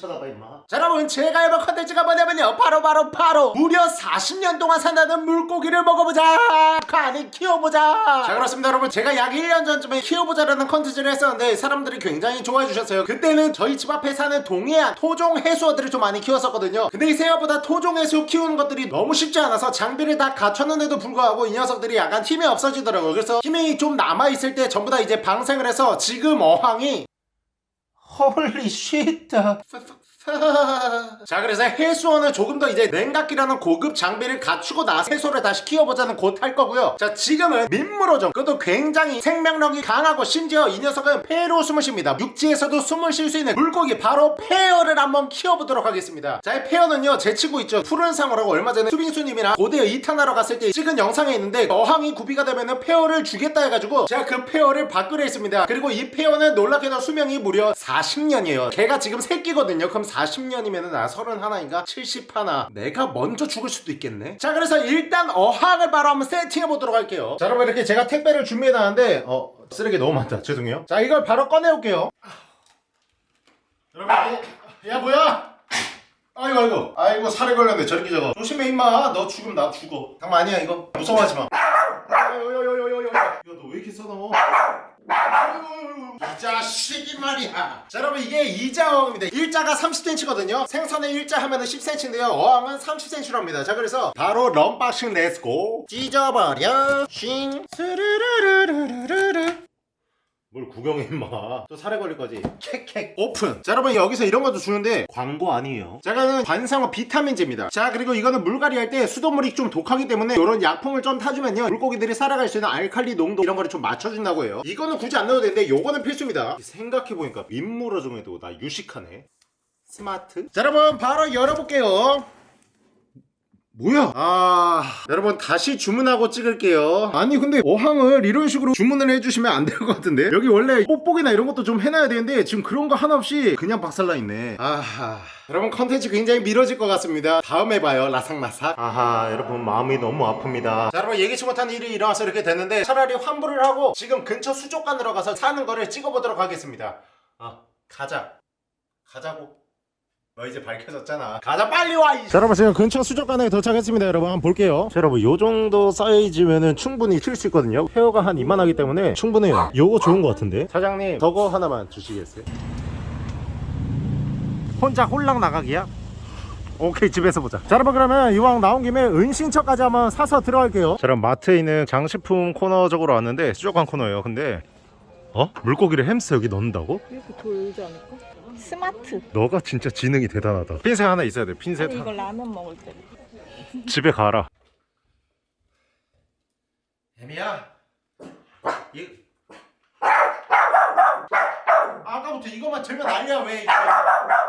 쳐다봐 임마. 자 여러분 제가 해볼 컨텐츠가 뭐냐면요. 바로 바로 바로 무려 40년 동안 산다는 물고기를 먹어보자. 아니 키워보자. 자 그렇습니다 여러분. 제가 약 1년 전쯤에 키워보자라는 컨텐츠를 했었는데 사람들이 굉장히 좋아해 주셨어요. 그때는 저희 집 앞에 사는 동해안 토종 해수어들을 좀 많이 키웠었거든요. 근데 이 생각보다 토종 해수 키우는 것들이 너무 쉽지 않아서 장비를 다 갖췄는데도 불구하고 이 녀석들이 약간 힘이 없어지더라고요. 그래서 힘이 좀 남아있을 때 전부 다 이제 방생을 해서 지금 어항이 Holy shit! F- f- 자 그래서 해수원은 조금 더 이제 냉각기라는 고급 장비를 갖추고 나서 해수어를 다시 키워보자는 곧 할 거고요. 자 지금은 민물어종 그것도 굉장히 생명력이 강하고 심지어 이 녀석은 폐로 숨을 쉽니다. 육지에서도 숨을 쉴 수 있는 물고기 바로 폐어를 한번 키워보도록 하겠습니다. 자 이 폐어는요 제 친구 있죠. 푸른 상어라고 얼마 전에 수빙수님이랑 고대 이탄하러 갔을 때 찍은 영상에 있는데 어항이 구비가 되면은 폐어를 주겠다 해가지고 제가 그 폐어를 받기로 했습니다. 그리고 이 폐어는 놀랍게도 수명이 무려 40년이에요. 걔가 지금 새끼거든요. 그럼 40년이면은 나 31인가? 70하나. 내가 먼저 죽을 수도 있겠네. 자 그래서 일단 어항을 바로 한번 세팅해 보도록 할게요. 자 여러분 이렇게 제가 택배를 준비해 놨는데 어 쓰레기 너무 많다. 죄송해요. 자 이걸 바로 꺼내 올게요. 여러분 이- 야 뭐야? 아이고 아이고. 아이고 살에 걸렸네 저렇게 저거 조심해 임마. 너 죽으면 나 죽어. 장난 아니야 이거. 무서워하지 마. 야야야야야야. 야너 왜 이렇게 써너 이 자식이 말이야. 자 여러분 이게 이 자 어항입니다. 일자가 30cm거든요. 생선의 일자 하면 은 10cm인데요. 어항은 30cm랍니다. 자 그래서 바로 unboxing let's go 찢어버려. 싱. 스르르르르르르 뭘 구경해 임마. 또 살에 걸릴 거지? 캑캑 오픈. 자 여러분 여기서 이런 것도 주는데 광고 아니에요? 자 이거는 관상어 비타민제입니다. 자 그리고 이거는 물갈이 할 때 수돗물이 좀 독하기 때문에 이런 약품을 좀 타주면요. 물고기들이 살아갈 수 있는 알칼리 농도 이런 거를 좀 맞춰준다고 해요. 이거는 굳이 안 넣어도 되는데 요거는 필수입니다. 생각해보니까 민물어 중에도 나 유식하네. 스마트. 자 여러분 바로 열어볼게요 뭐야? 아 여러분 다시 주문하고 찍을게요. 아니 근데 어항을 이런 식으로 주문을 해주시면 안 될 것 같은데? 여기 원래 뽁뽁이나 이런 것도 좀 해놔야 되는데 지금 그런 거 하나 없이 그냥 박살나 있네. 아하. 여러분 컨텐츠 굉장히 미뤄질 것 같습니다. 다음에 봐요 라삭라삭. 아하 여러분 마음이 너무 아픕니다. 자 여러분 예기치 못한 일이 일어나서 이렇게 됐는데 차라리 환불을 하고 지금 근처 수족관으로 가서 사는 거를 찍어보도록 하겠습니다. 아 가자. 가자고 너 이제 밝혀졌잖아 가자 빨리 와 이... 자 여러분 지금 근처 수족관에 도착했습니다 여러분 한번 볼게요 자 여러분 요 정도 사이즈면은 충분히 킬수 있거든요 페어가 한 이만하기 때문에 충분해요 요거 좋은 것 같은데 사장님 저거 하나만 주시겠어요? 혼자 홀랑 나가기야? 오케이 집에서 보자 자 여러분 그러면 이왕 나온 김에 은신처까지 한번 사서 들어갈게요 자 여러분 마트에 있는 장식품 코너 쪽으로 왔는데 수족관 코너예요 근데 어? 물고기를 햄스터 여기 넣는다고? 이렇게 돌지 않을까? 스마트. 너가 진짜 지능이 대단하다. 핀셋 하나 있어야 돼 핀셋 아니 이거 라면 먹을 때. 집에 가라. 애미야. 이... 아까부터 이것만 들면 난리야 왜 이거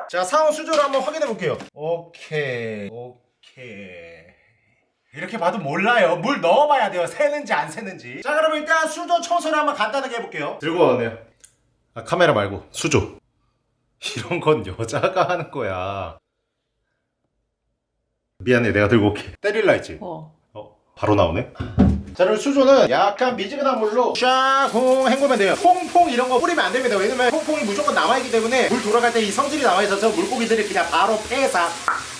자 상온 수조를 한번 확인해 볼게요. 오케이 오케이. 이렇게 봐도 몰라요. 물 넣어봐야 돼요. 새는지 안 새는지. 자 그럼 일단 수조 청소를 한번 간단하게 해볼게요. 들고 와네요. 아, 카메라 말고 수조 이런 건 여자가 하는 거야. 미안해 내가 들고 올게. 때릴라 했지? 어. 어 바로 나오네? 자 그리고 수조는 약간 미지근한 물로 샤홍 헹구면 돼요. 퐁퐁 이런 거 뿌리면 안 됩니다. 왜냐면 퐁퐁이 무조건 남아있기 때문에 물 돌아갈 때 이 성질이 남아있어서 물고기들이 그냥 바로 폐사.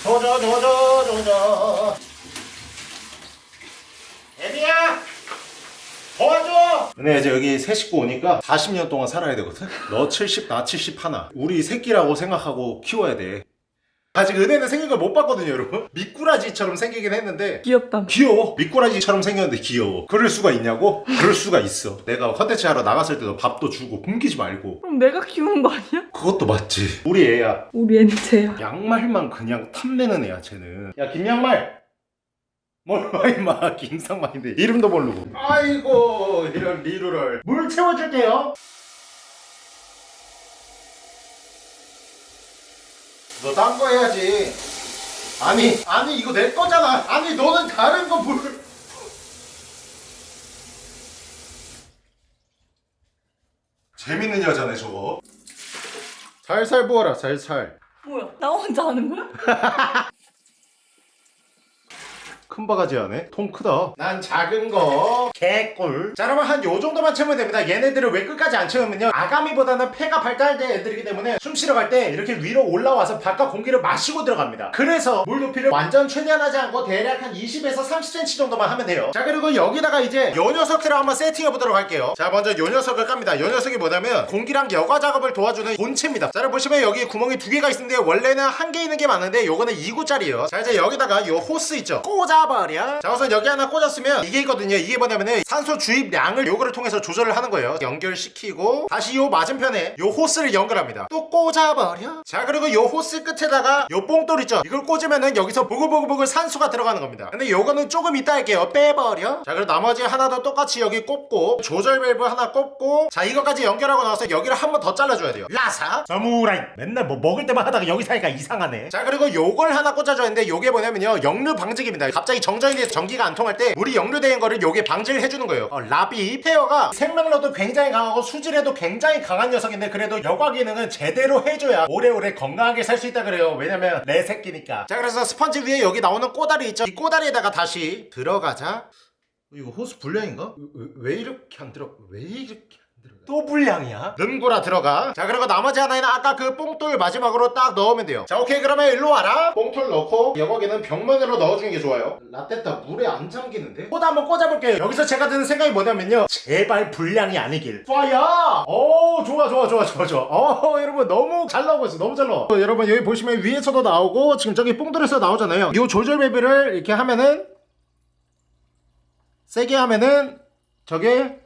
조져 조져 조져 애비야! 도와줘 근데 이제 여기 새 식구 오니까 40년 동안 살아야 되거든? 너 70, 나 70 하나. 우리 새끼라고 생각하고 키워야 돼. 아직 은혜는 생긴 걸 못 봤거든요 여러분. 미꾸라지처럼 생기긴 했는데 귀엽다. 귀여워. 미꾸라지처럼 생겼는데 귀여워. 그럴 수가 있냐고? 그럴 수가 있어. 내가 컨텐츠 하러 나갔을 때도 밥도 주고 굶기지 말고. 그럼 내가 키우는 거 아니야? 그것도 맞지. 우리 애야. 우리 엔체야. 양말만 그냥 탐내는 애야 쟤는. 야 김양말 몰라 임마 김상만인데 이름도 모르고. 아이고 이런 리루럴. 물 채워줄게요. 너 딴 거 해야지. 아니 아니 이거 내 거잖아. 아니 너는 다른 거 물. 재밌는 여자네 저거. 살살 부어라 살살. 뭐야? 나 혼자 하는 거야? 큰 바가지 안에? 통 크다. 난 작은 거. 개꿀. 자 여러분 한 요 정도만 채우면 됩니다. 얘네들을 왜 끝까지 안 채우면요? 아가미보다는 폐가 발달된 애들이기 때문에 숨 쉬러 갈 때 이렇게 위로 올라와서 바깥 공기를 마시고 들어갑니다. 그래서 물 높이를 완전 최대한 하지 않고 대략 한 20에서 30cm 정도만 하면 돼요. 자 그리고 여기다가 이제 요 녀석들을 한번 세팅해 보도록 할게요. 자 먼저 요 녀석을 깝니다. 요 녀석이 뭐냐면 공기랑 여과 작업을 도와주는 본체입니다. 자 보시면 여기 구멍이 두 개가 있는데 원래는 한 개 있는 게 많은데 요거는 2구짜리예요. 자 이제 여기다가 요 호스 있죠? 꽂아 버려 자 우선 여기 하나 꽂았으면 이게 있거든요. 이게 뭐냐면은 산소 주입량을 요거를 통해서 조절을 하는 거예요. 연결시키고 다시 요 맞은편에 요 호스를 연결합니다. 또 꽂아버려? 자 그리고 요 호스 끝에다가 요 뽕돌 있죠? 이걸 꽂으면은 여기서 보글보글보글 산소가 들어가는 겁니다. 근데 요거는 조금 이따 할게요. 빼버려? 자 그리고 나머지 하나도 똑같이 여기 꼽고 조절 밸브 하나 꼽고 자 이거까지 연결하고 나서 여기를 한 번 더 잘라줘야 돼요. 라사? 사무라이 맨날 뭐 먹을 때만 하다가 여기 사니까 이상하네. 자 그리고 요걸 하나 꽂아줘야 하는데 요게 뭐냐면요. 역류 방지기입니다. 갑자기 정전이 돼서 전기가 안 통할 때 물이 역류되는 거를 요게 방지를 해주는 거예요 어, 라비 폐어가 생명력도 굉장히 강하고 수질에도 굉장히 강한 녀석인데 그래도 여과 기능은 제대로 해줘야 오래오래 건강하게 살 수 있다 그래요 왜냐면 내 새끼니까 자 그래서 스펀지 위에 여기 나오는 꼬다리 있죠 이 꼬다리에다가 다시 들어가자 어, 이거 호스 불량인가? 왜, 왜 이렇게 안 들어? 왜 이렇게? 또 불량이야? 능구라 들어가. 자 그리고 나머지 하나에는 아까 그 뽕돌 마지막으로 딱 넣으면 돼요. 자 오케이. 그러면 일로 와라. 뽕돌 넣고 여거기는 벽면으로 넣어주는 게 좋아요. 라떼타 물에 안 잠기는데? 꽂아 한번 꽂아볼게요. 여기서 제가 드는 생각이 뭐냐면요. 제발 불량이 아니길. 쏴야 오 좋아 좋아 좋아 좋아 좋아. 어 여러분 너무 잘 나오고 있어. 너무 잘 나와. 어, 여러분 여기 보시면 위에서도 나오고 지금 저기 뽕돌에서 나오잖아요. 이 조절 밸브를 이렇게 하면은 세게 하면은 저게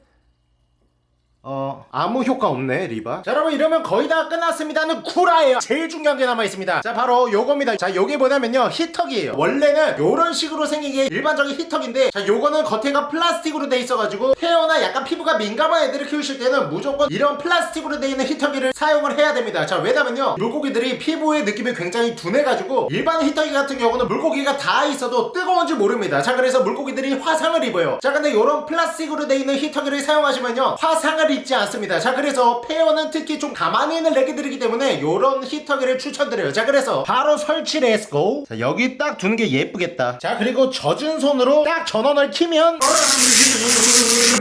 어 아무 효과 없네 리바. 자 여러분 이러면 거의 다 끝났습니다는 구라예요. 제일 중요한 게 남아있습니다. 자 바로 요겁니다. 자 요게 뭐냐면요 히터기예요. 원래는 요런 식으로 생긴 게 일반적인 히터기인데 자 요거는 겉에가 플라스틱으로 돼 있어가지고 태어나 약간 피부가 민감한 애들을 키우실 때는 무조건 이런 플라스틱으로 돼 있는 히터기를 사용을 해야 됩니다. 자 왜냐면요 물고기들이 피부의 느낌이 굉장히 둔해가지고 일반 히터기 같은 경우는 물고기가 다 있어도 뜨거운지 모릅니다. 자 그래서 물고기들이 화상을 입어요. 자 근데 요런 플라스틱으로 돼 있는 히터기를 사용하시면요 화상을 입지 않습니다. 자 그래서 폐어는 특히 좀 가만히 있는 레기들이기 때문에 요런 히터기를 추천드려요. 자 그래서 바로 설치 let's go. 자 여기 딱 두는 게 예쁘겠다. 자 그리고 젖은 손으로 딱 전원을 키면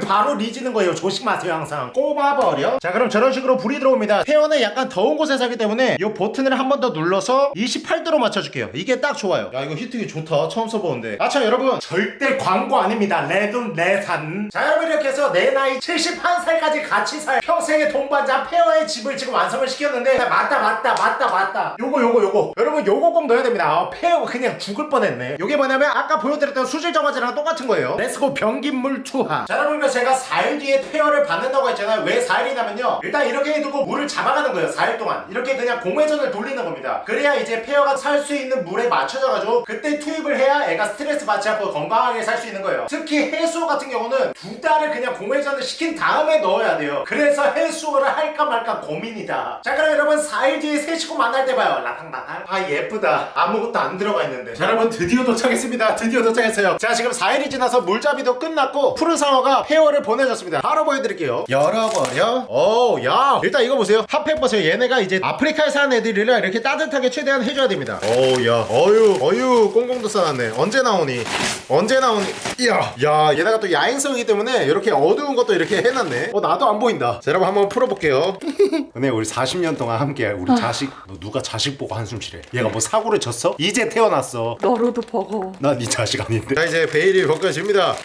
바로 리지는 거예요. 조심하세요 항상. 꼽아버려. 자 그럼 저런 식으로 불이 들어옵니다. 폐어는 약간 더운 곳에 살기 때문에 이 버튼을 한 번 더 눌러서 28도로 맞춰줄게요. 이게 딱 좋아요. 야 이거 히터기 좋다. 처음 써보는데. 아참 여러분. 절대 광고 아닙니다. 레돈 레산. 자 여러분 이렇게 해서 내 나이 71살까지 같이 살. 평생의 동반자 폐어의 집을 지금 완성을 시켰는데. 맞다 맞다 맞다 맞다. 요거 요거 요거. 여러분 요거 꼭 넣어야 됩니다. 아, 폐어가 그냥 죽을 뻔했네. 요게 뭐냐면 아까 보여드렸던 수질 정화제랑 똑같은 거예요. let's go 변기물 투하. 자 여러분 제가 4일 뒤에 폐어를 받는다고 했잖아요. 왜 4일이냐면요. 일단 이렇게 해두고 물을 잡아가는 거예요 4일 동안. 이렇게 그냥 공회전을 돌리는 겁니다. 그래야 이제 폐어가 살 수 있는 물에 맞춰져가지고 그때 투입을 해야 애가 스트레스 받지 않고 건강하게 살 수 있는 거예요. 특히 해수어 같은 경우는 두 달을 그냥 공회전을 시킨 다음에 넣어야 돼요. 그래서 해수어를 할까 말까 고민이다. 자 그럼 여러분 4일 뒤에 새 식구 만날 때 봐요. 라탕라탕 아 예쁘다. 아무것도 안 들어가 있는데. 자 여러분 드디어 도착했습니다. 드디어 도착했어요. 자 지금 4일이 지나서 물잡이도 끝났고 푸른 상어가 폐어를 보내줬습니다. 바로 보여드릴게요. 열어버려. 오야. 일단 이거 보세요. 핫팩 보세요 얘네가 이제 아프리카에 사는 애들이라 이렇게 따뜻하게 최대한 해줘야 됩니다. 오야. 어유 어유. 꽁꽁도 싸놨네. 언제 나오니? 언제 나오니? 이야. 야 얘네가 또 야행성이기 때문에 이렇게 어두운 것도 이렇게 해놨네. 어 나도 안 보인다. 자 여러분 한번 풀어볼게요. 근데 우리 40년 동안 함께 우리 자식 너 누가 자식 보고 한숨 쉬래? 얘가 뭐 사고를 쳤어? 이제 태어났어. 너로도 버거워. 나네 자식 아닌데. 자 이제 베일이 벗겨집니다.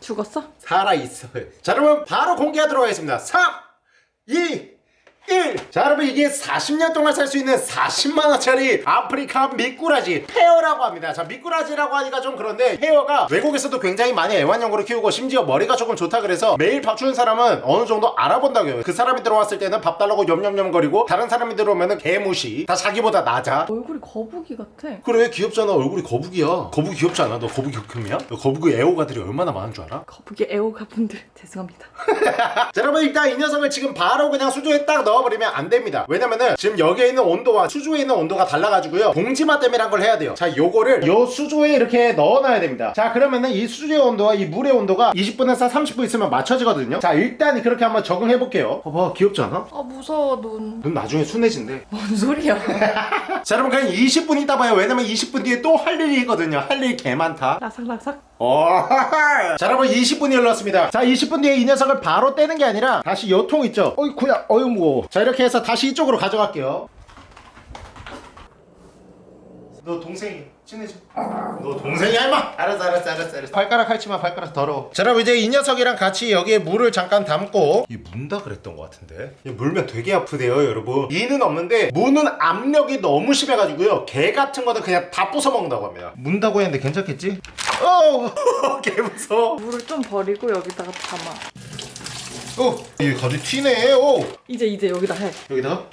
죽었어? 살아있어요. 자 여러분 바로 공개하도록 하겠습니다. 3 2 1. 자 여러분 이게 40년 동안 살 수 있는 40만원짜리 아프리카 미꾸라지 폐어라고 합니다 자 미꾸라지라고 하니까 좀 그런데 폐어가 외국에서도 굉장히 많이 애완용으로 키우고 심지어 머리가 조금 좋다 그래서 매일 밥 주는 사람은 어느 정도 알아본다고 해요 그 사람이 들어왔을 때는 밥 달라고 염염염거리고 다른 사람이 들어오면 은 개무시 다 자기보다 낮아 얼굴이 거북이 같아. 그래 귀엽잖아 얼굴이 거북이야 거북이 귀엽지 않아? 너 거북이? 너 거북이 애호가들이 얼마나 많은 줄 알아? 거북이 애호가 분들 죄송합니다. 자 여러분 일단 이 녀석을 지금 바로 그냥 수조에 딱 넣어 버리면 안 됩니다. 왜냐면은 지금 여기에 있는 온도와 수조에 있는 온도가 달라가지고요. 봉지맛댐이란 걸 해야 돼요. 자 요거를 요 수조에 이렇게 넣어놔야 됩니다. 자 그러면은 이 수조의 온도와 이 물의 온도가 20분에서 30분 있으면 맞춰지거든요. 자 일단 그렇게 한번 적응해 볼게요. 봐봐 귀엽지 않아? 아 무서워 눈. 눈 나중에 순해진대. 뭔 소리야? 자 여러분 그냥 20분 있다 봐요. 왜냐면 20분 뒤에 또 할 일이 있거든요. 할 일 개 많다. 라삭라삭. 어. 자 여러분 20분이 흘렀습니다. 자 20분 뒤에 이 녀석을 바로 떼는 게 아니라 다시 요통 있죠? 어이 구야 어이 무거워 자 이렇게 해서 다시 이쪽으로 가져갈게요. 너 동생이 친해져 너 동생이야 임마 알았어 알았어 알았어 알았어 발가락 할지마 발가락 더러워 자 여러분 이제 이 녀석이랑 같이 여기에 물을 잠깐 담고 이 문다 그랬던 것 같은데 이 물면 되게 아프대요 여러분 이는 없는데 무는 압력이 너무 심해가지고요 개 같은 거는 그냥 다 부숴먹는다고 합니다 문다고 했는데 괜찮겠지? 어, 개 무서워. 물을 좀 버리고 여기다가 담아. 어, 이게 가지 튀네. 오, 이제 이제 여기다 해. 여기다. 어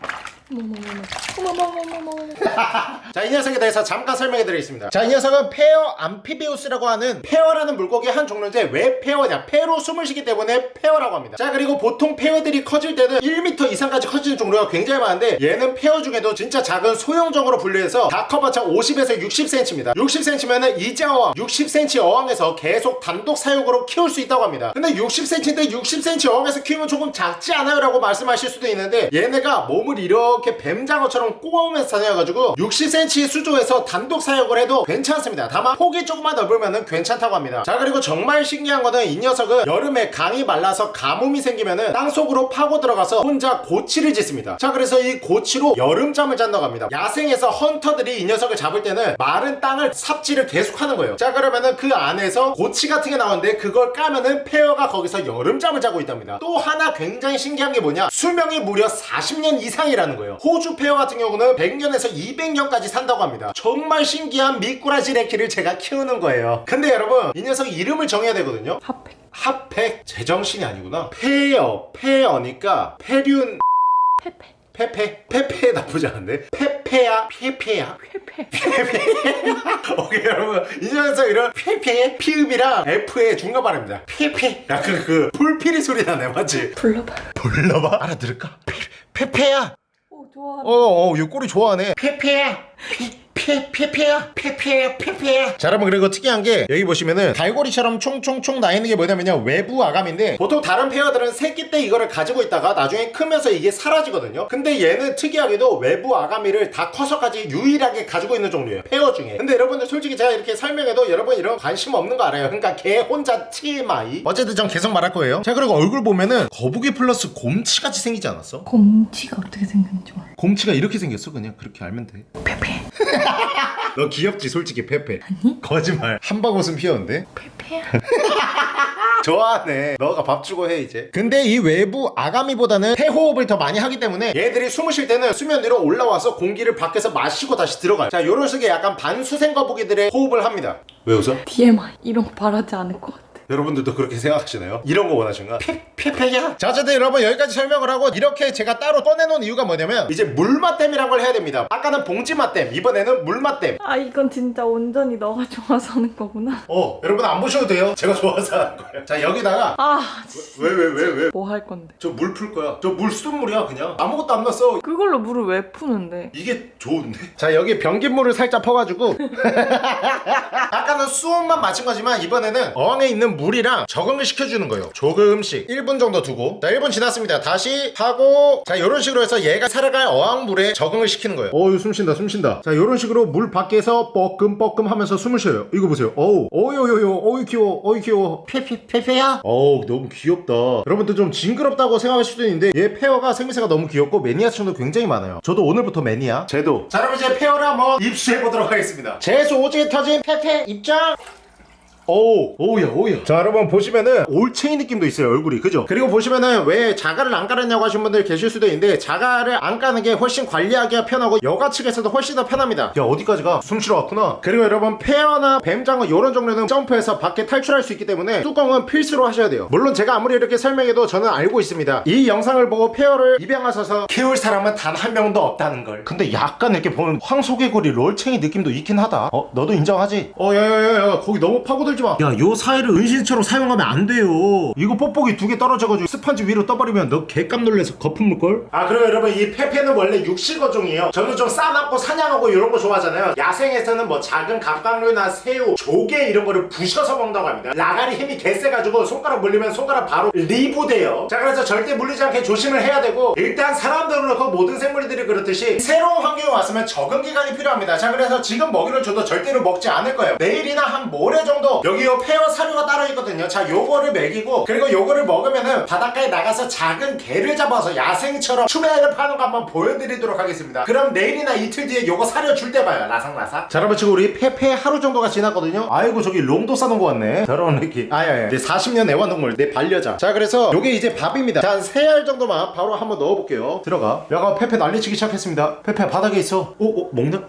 자, 이 녀석에 대해서 잠깐 설명해 드리겠습니다. 자, 이 녀석은 폐어 amphibius라고 하는 폐어라는 물고기의 한 종류인데 왜 폐어냐? 폐로 숨을 쉬기 때문에 폐어라고 합니다. 자, 그리고 보통 폐어들이 커질 때는 1m 이상까지 커지는 종류가 굉장히 많은데 얘는 폐어 중에도 진짜 작은 소형종으로 분류해서 다 커봤자 50에서 60cm입니다. 60cm면은 2자 어항, 60cm 어항에서 계속 단독 사육으로 키울 수 있다고 합니다. 근데 60cm인데 60cm 어항에서 키우면 조금 작지 않아요? 라고 말씀하실 수도 있는데 얘네가 몸을 이렇게 뱀장어처럼 꼬아오면서 다녀가지고 60cm 수조에서 단독 사육을 해도 괜찮습니다. 다만 폭이 조금만 넓으면 괜찮다고 합니다. 자 그리고 정말 신기한 거는 이 녀석은 여름에 강이 말라서 가뭄이 생기면은 땅속으로 파고 들어가서 혼자 고치를 짓습니다. 자 그래서 이 고치로 여름잠을 잔다고 합니다. 야생에서 헌터들이 이 녀석을 잡을 때는 마른 땅을 삽질을 계속하는 거예요. 자 그러면은 그 안에서 고치 같은 게 나오는데 그걸 까면은 폐어가 거기서 여름잠을 자고 있답니다. 또 하나 굉장히 신기한 게 뭐냐? 수명이 무려 40년 이상이라는 거예요. 호주 폐어 같은 경우는 100년에서 200년까지 산다고 합니다. 정말 신기한 미꾸라지 레키를 제가 키우는 거예요. 근데 여러분 이 녀석 이름을 정해야 되거든요. 핫팩. 핫팩 제정신이 아니구나. 폐어 폐어니까 페륜 페페. 페페 페페 나쁘지 않은데 페페야 페페야 페페. 오케이 여러분 이 녀석 이런 페페 피읍이랑 F의 중간 발음입니다 페페 약간 그 불피리 소리 나네 맞지? 불러봐. 불러봐 알아들을까? 페, 페페야 오 좋아. 어어 이 꼬리 좋아하네 페페야 페, 페페야 페페야 페페야 자 여러분 그리고 특이한 게 여기 보시면은 갈고리처럼 총총총 나 있는 게 뭐냐면요. 외부 아감인데 보통 다른 폐어들은 새끼 때 이거를 가지고 있다가 나중에 크면서 이게 사라지거든요. 근데 얘는 특이하게도 외부 아가미를 다 커서까지 유일하게 가지고 있는 종류예요. 폐어 중에. 근데 여러분들 솔직히 제가 이렇게 설명해도 여러분 이런 거 관심 없는 거 알아요. 그러니까 걔 혼자 TMI 어쨌든 전 계속 말할 거예요. 자 그리고 얼굴 보면은 거북이 플러스 곰치같이 생기지 않았어? 곰치가 어떻게 생겼는지 몰라. 곰치가 이렇게 생겼어? 그냥 그렇게 알면 돼. 너 귀엽지 솔직히 페페. 아니? 거짓말. 한방 웃음 피었는데? 페페야. 좋아하네. 너가 밥 주고 해 이제. 근데 이 외부 아가미보다는 태호흡을 더 많이 하기 때문에 얘들이 숨을 쉴 때는 수면 위로 올라와서 공기를 밖에서 마시고 다시 들어가요. 자 요런 식의 약간 반수생 거북이들의 호흡을 합니다. 왜 웃어? DMI 이런 거 바라지 않을 것 같아. 여러분들도 그렇게 생각하시나요? 이런 거 원하신가? 페페야 자 어쨌든 여러분 여기까지 설명을 하고 이렇게 제가 따로 꺼내놓은 이유가 뭐냐면 이제 물맛댐이란 걸 해야 됩니다 아까는 봉지맛댐 이번에는 물맛댐 아 이건 진짜 온전히 너가 좋아서 하는 거구나. 어 여러분 안 보셔도 돼요 제가 좋아서 하는 거예요 자 여기다가 아, 왜 왜 왜 왜? 뭐 할 건데? 저 물 풀 거야 저 물 수돗물이야 그냥 아무것도 안 넣었어 그걸로 물을 왜 푸는데? 이게 좋은데? 자 여기 변기물을 살짝 퍼가지고 아까는 수온만 거지만 이번에는 어항에 있는 물이랑 적응을 시켜주는 거예요. 조금씩. 1분 정도 두고. 자 1분 지났습니다. 다시 하고 자 이런 식으로 해서 얘가 살아갈 어항물에 적응을 시키는 거예요. 어우 숨 쉰다 숨 쉰다. 자 이런 식으로 물 밖에서 뻐끔뻐끔 하면서 숨을 쉬어요. 이거 보세요. 어우. 어유요요 어유 귀여워 어유 귀여워. 페페 페페야? 어우 너무 귀엽다. 여러분들 좀 징그럽다고 생각하실 수도 있는데 얘 폐어가 생김새가 너무 귀엽고 매니아층도 굉장히 많아요. 저도 오늘부터 매니아. 제도. 자 여러분 이제 폐어를 한번 입수해보도록 하겠습니다. 재수 오지게 터진 페페 입장 오, 오우야, 오우야. 자, 여러분 보시면은 올챙이 느낌도 있어요, 얼굴이. 그죠? 그리고 보시면은 왜 자갈을 안 깔았냐고 하신 분들 계실 수도 있는데 자갈을 안 까는 게 훨씬 관리하기가 편하고 여과 측에서도 훨씬 더 편합니다. 야, 어디까지 가? 숨 쉬러 왔구나. 그리고 여러분 폐어나 뱀장어 이런 종류는 점프해서 밖에 탈출할 수 있기 때문에 뚜껑은 필수로 하셔야 돼요. 물론 제가 아무리 이렇게 설명해도 저는 알고 있습니다. 이 영상을 보고 폐어를 입양하셔서 키울 사람은 단 한 명도 없다는 걸. 근데 약간 이렇게 보면 황소개구리 롤챙이 느낌도 있긴 하다. 어, 너도 인정하지? 어, 야야야야, 거기 너무 파고들 지 물지 마. 야, 요 사이를 은신처처럼 사용하면 안 돼요. 이거 뽁뽁이 두 개 떨어져가지고 스펀지 위로 떠버리면 너 개깜 놀래서 거품 물걸? 아, 그리고 여러분 이 페페는 원래 육식어종이에요. 저는 좀 사납고 사냥하고 이런 거 좋아하잖아요. 야생에서는 뭐 작은 갑각류나 새우, 조개 이런 거를 부셔서 먹는다고 합니다. 라갈이 힘이 개세가지고 손가락 물리면 손가락 바로 리브돼요. 자, 그래서 절대 물리지 않게 조심을 해야 되고 일단 사람들은 그렇고 모든 생물들이 그렇듯이 새로운 환경에 왔으면 적응 기간이 필요합니다. 자, 그래서 지금 먹이를 줘도 절대로 먹지 않을 거예요. 내일이나 한 모레 정도 여기 요 폐어 사료가 따로 있거든요. 자, 요거를 먹이고 그리고 요거를 먹으면은 바닷가에 나가서 작은 개를 잡아서 야생처럼 추매를 파는 거 한번 보여드리도록 하겠습니다. 그럼 내일이나 이틀 뒤에 요거 사료 줄 때 봐요. 라삭라삭. 자, 여러분 지금 우리 페페 하루 정도가 지났거든요. 아이고 저기 롱도 싸놓은 거 같네. 저런 느낌. 아야야. 내 40년 애완동물 내 반려자. 자, 그래서 요게 이제 밥입니다. 자, 한 3알 정도만 바로 한번 넣어볼게요. 들어가. 야가 페페 난리치기 시작했습니다. 페페 바닥에 있어. 오, 오 먹나?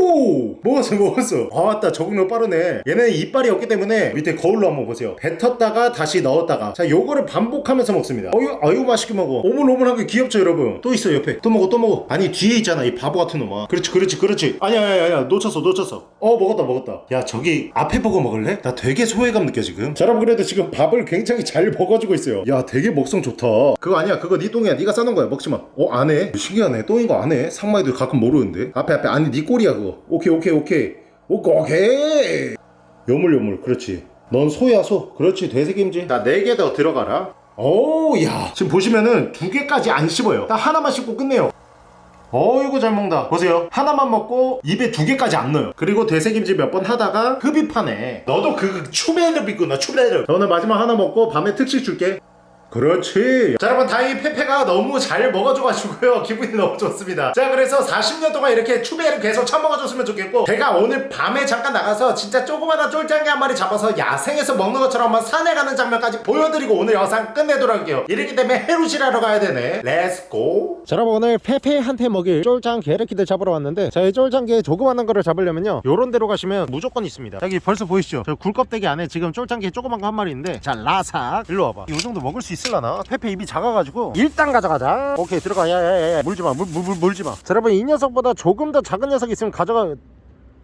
오! 먹었어 먹었어. 아 맞다. 적응력 빠르네. 얘는 이빨이 없기 때문에 밑에 거울로 한번 보세요. 뱉었다가 다시 넣었다가. 자 요거를 반복하면서 먹습니다. 어유 아유 맛있게 먹어. 오물오물하게 귀엽죠 여러분? 또 있어 옆에. 또 먹어 또 먹어. 아니 뒤에 있잖아 이 바보 같은 놈아. 그렇지 그렇지 그렇지. 아니야 아니야 아니야. 놓쳤어 놓쳤어. 어 먹었다 먹었다. 야 저기 앞에 보고 먹을래? 나 되게 소외감 느껴 지금. 자 여러분 그래도 지금 밥을 굉장히 잘 먹어주고 있어요. 야 되게 먹성 좋다. 그거 아니야 그거 네 똥이야. 네가 싸는 거야. 먹지마. 어 안해? 신기하네. 똥인 거 안해? 상마이도 가끔 모르는데. 앞에 앞에. 아니 네 꼴이야 그거 오케이 오케이 오케이. 오케이 오케이. 요물요물 그렇지. 넌 소야 소. 그렇지 되새김질 나네개더 들어가라. 오야. 지금 보시면은 두 개까지 안 씹어요. 딱 하나만 씹고 끝내요. 어이구 잘 먹는다. 보세요. 하나만 먹고 입에 두 개까지 안 넣어요. 그리고 되새김질 몇 번 하다가 흡입하네. 너도 그 추베르 있구나 추베르 자, 오늘 마지막 하나 먹고 밤에 특식 줄게 그렇지. 자 여러분 다행히 페페가 너무 잘 먹어줘가지고요. 기분이 너무 좋습니다. 자 그래서 40년 동안 이렇게 추베를 계속 처먹어줬으면 좋겠고 제가 오늘 밤에 잠깐 나가서 진짜 조그마한 쫄짱게 한 마리 잡아서 야생에서 먹는 것처럼 한번 사냥하는 장면까지 보여드리고 오늘 영상 끝내도록 할게요. 이렇기 때문에 해루실하러 가야 되네. Let's go 자 여러분 오늘 페페한테 먹일 쫄짱 게르키들 잡으러 왔는데 자이 쫄짱개 조그마한 거를 잡으려면요 요런 데로 가시면 무조건 있습니다. 여기 벌써 보이시죠? 저 굴껍데기 안에 지금 쫄짱개 조그만 거 한 마리 있는데 자 라삭 일로 와봐. 이 정도 먹을 수 있 을라나? 페페 입이 작아가지고. 일단 가져가자. 오케이 들어가. 야야야야 물지마. 물, 물, 물, 물지마. 자 여러분 이 녀석보다 조금 더 작은 녀석이 있으면 가져가.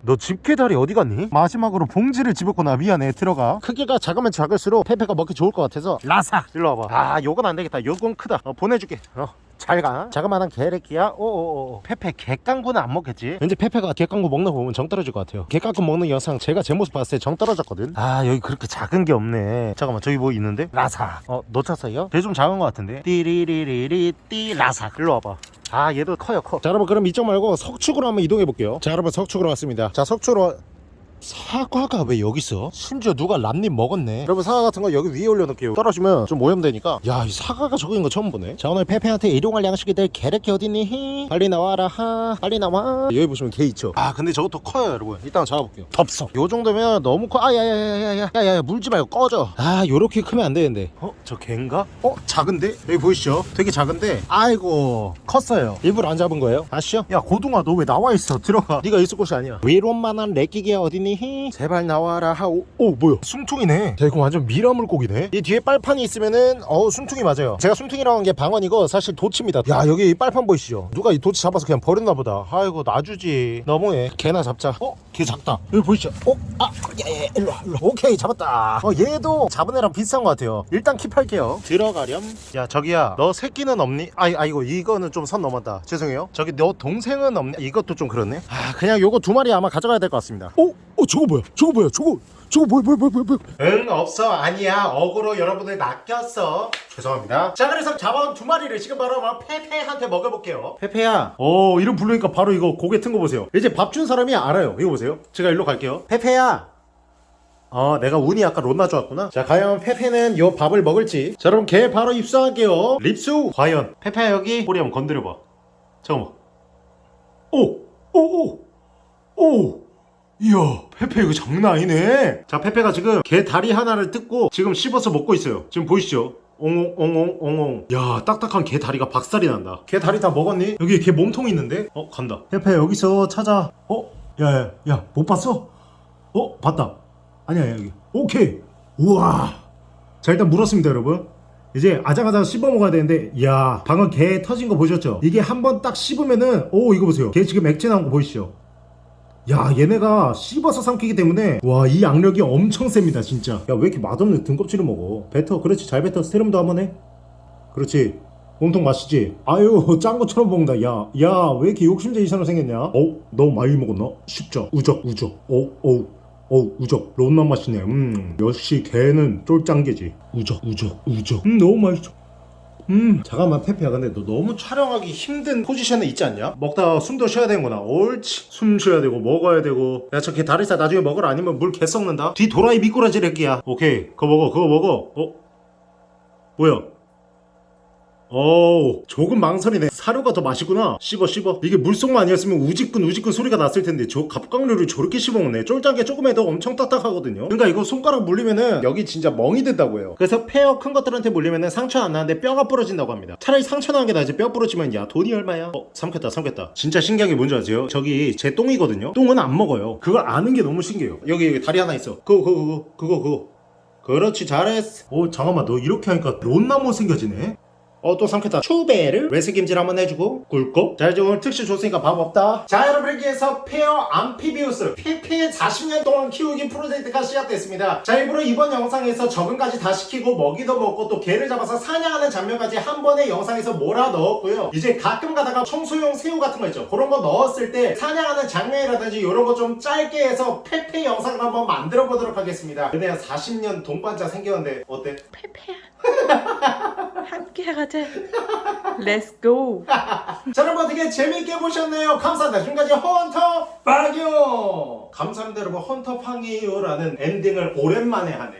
너 집게다리 어디 갔니? 마지막으로 봉지를 집었구나 미안해. 들어가. 크기가 작으면 작을수록 페페가 먹기 좋을 것 같아서. 라삭 일로 와봐. 아 요건 안 되겠다. 요건 크다. 어, 보내줄게. 어. 잘가. 자그마한 개래끼야. 오오오 페페 개깡구는 안 먹겠지? 왠지 페페가 개깡구 먹는 거 보면 정 떨어질 것 같아요. 개깡구 먹는 영상 제가 제 모습 봤을 때 정 떨어졌거든. 아 여기 그렇게 작은 게 없네. 잠깐만 저기 뭐 있는데? 라삭 어 놓쳤어요? 배좀 작은 것 같은데? 띠리리리리 띠 라삭 일로 와봐. 아 얘도 커요 커. 자 여러분 그럼 이쪽 말고 석축으로 한번 이동해 볼게요. 자 여러분 석축으로 왔습니다. 자 석축으로 사과가 왜 여기 있어? 심지어 누가 람님 먹었네 여러분 사과 같은 거 여기 위에 올려놓을게요 떨어지면 좀 오염되니까 야 이 사과가 저거인 거 처음 보네 자 오늘 페페한테 일용할 양식이들 게레키 어딨니? 히? 빨리 나와라 하 빨리 나와 여기 보시면 개 있죠 아 근데 저것도 커요 여러분 이따 잡아볼게요 덥석 요 정도면 너무 커 아야야야야야야야 야야 물지 말고 꺼져 아 요렇게 크면 안 되는데 어? 저 개인가? 어? 작은데? 여기 보이시죠? 되게 작은데 아이고 컸어요 일부러 안 잡은 거예요 아시죠? 야 고등아 너 왜 나와 있어 들어가 네가 있을 곳이 아니야 위로만한 레끼기야 어딨니? 히? 제발 나와라. 하오 오 뭐야? 숨통이네. 야 이거 완전 미라 물고기네. 이 뒤에 빨판이 있으면은 어우 숨통이 맞아요. 제가 숨통이라고 한 게 방언이고 사실 도치입니다. 야 여기 이 빨판 보이시죠? 누가 이 도치 잡아서 그냥 버렸나 보다. 아이고 놔주지. 너무해. 개나 잡자. 어? 개 작다. 여기 보이시죠? 어? 아 야야 일로 와 일로와. 오케이 잡았다. 어 얘도 잡은 애랑 비슷한 것 같아요. 일단 킵할게요. 들어가렴. 야 저기야. 너 새끼는 없니? 아, 아 이거 이거는 좀 선 넘었다. 죄송해요. 저기 너 동생은 없니? 이것도 좀 그렇네. 아 그냥 요거 두 마리 아마 가져가야 될 것 같습니다. 어? 어 저거 뭐야? 저거 뭐야? 저거 저거 뭐야 뭐야 뭐야 뭐야 응 없어. 아니야. 어그로 여러분을 낚였어. 죄송합니다. 자 그래서 잡아온 두 마리를 지금 바로 페페한테 먹여볼게요. 페페야. 어 이름 부르니까 바로 이거 고개 튼 거 보세요. 이제 밥 준 사람이 알아요. 이거 보세요. 제가 일로 갈게요. 페페야. 어 내가 운이 아까 롯나 좋았구나. 자 과연 페페는 요 밥을 먹을지. 자 그럼 걔 바로 입수할게요. 립수. 과연. 페페야 여기. 꼬리 한번 건드려봐. 잠깐만. 오 오 오오 오. 이야 페페 이거 장난 아니네. 자 페페가 지금 개 다리 하나를 뜯고 지금 씹어서 먹고 있어요. 지금 보이시죠? 옹옹 옹옹 옹옹. 야 딱딱한 개 다리가 박살이 난다. 개 다리 다 먹었니? 여기 개 몸통 있는데? 어 간다. 페페 여기서 찾아. 어? 야야 야 야, 못 봤어? 어 봤다. 아니야 여기. 오케이. 우와. 자 일단 물었습니다 여러분. 이제 아작아작 씹어 먹어야 되는데 이야 방금 개 터진 거 보셨죠? 이게 한번 딱 씹으면은 오 이거 보세요. 개 지금 액체 나온 거 보이시죠? 야 얘네가 씹어서 삼키기 때문에 와 이 악력이 엄청 셉니다 진짜. 야 왜 이렇게 맛없는 등껍질을 먹어? 뱉어. 그렇지 잘 뱉어. 스테름도 한번 해. 그렇지. 몸통 마시지? 아유 짠 것처럼 먹는다. 야 야 왜 이렇게 욕심쟁이처럼 생겼냐? 어? 너무 많이 먹었나? 쉽죠? 우적 우적. 어어 어 우적. 론나 맛이네. 음 역시 게는 쫄짱게지. 우적 우적 우적. 음 너무 맛있어 음. 잠깐만 페페야. 근데 너 너무 촬영하기 힘든 포지션에 있지 않냐? 먹다가 숨도 쉬어야 되는구나. 옳지. 숨 쉬어야 되고 먹어야 되고. 야 저 게 다리살 나중에 먹으라. 아니면 물 개 썩는다. 뒤 또라이 미꾸라지 래끼야. 오케이. 그거 먹어 그거 먹어. 어? 뭐야 어우 조금 망설이네. 사료가 더 맛있구나. 씹어 씹어. 이게 물속만 아니었으면 우직근 우직근 소리가 났을 텐데 저 갑각류를 저렇게 씹어먹네. 쫄짱게 조금 해도 엄청 딱딱하거든요. 그러니까 이거 손가락 물리면은 여기 진짜 멍이 든다고 해요. 그래서 폐어 큰 것들한테 물리면은 상처 안 나는데 뼈가 부러진다고 합니다. 차라리 상처 나는 게 낫지 뼈 부러지면 야 돈이 얼마야? 어 삼켰다 삼켰다. 진짜 신기한 게 뭔지 아세요? 저기 제 똥이거든요. 똥은 안 먹어요. 그걸 아는 게 너무 신기해요. 여기, 여기 다리 하나 있어. 그거 그거 그거 그거 그거. 그렇지 잘했어. 오 잠깐만. 너 이렇게 하니까 존나 못생겨지네 어 또 삼켰다. 추베를 되새김질 한번 해주고. 꿀꺽 자 이제 오늘 특식 줬으니까 밥 없다 자 여러분 해서 페어 암피비우스 페페 40년 동안 키우기 프로젝트가 시작됐습니다. 자 일부러 이번 영상에서 적응까지 다 시키고 먹이도 먹고 또 게를 잡아서 사냥하는 장면까지 한 번의 영상에서 몰아 넣었고요. 이제 가끔 가다가 청소용 새우 같은 거 있죠. 그런 거 넣었을 때 사냥하는 장면이라든지 이런 거 좀 짧게 해서 페페 영상을 한번 만들어 보도록 하겠습니다. 근데 40년 동반자 생겼는데 어때? 페페야. 함께 가자. Let's go. 자 여러분 어떻게 재밌게 보셨나요? 감사합니다 지금까지 헌터 빵이요 감사합니다 여러분 헌터 빵이요라는 엔딩을 오랜만에 하네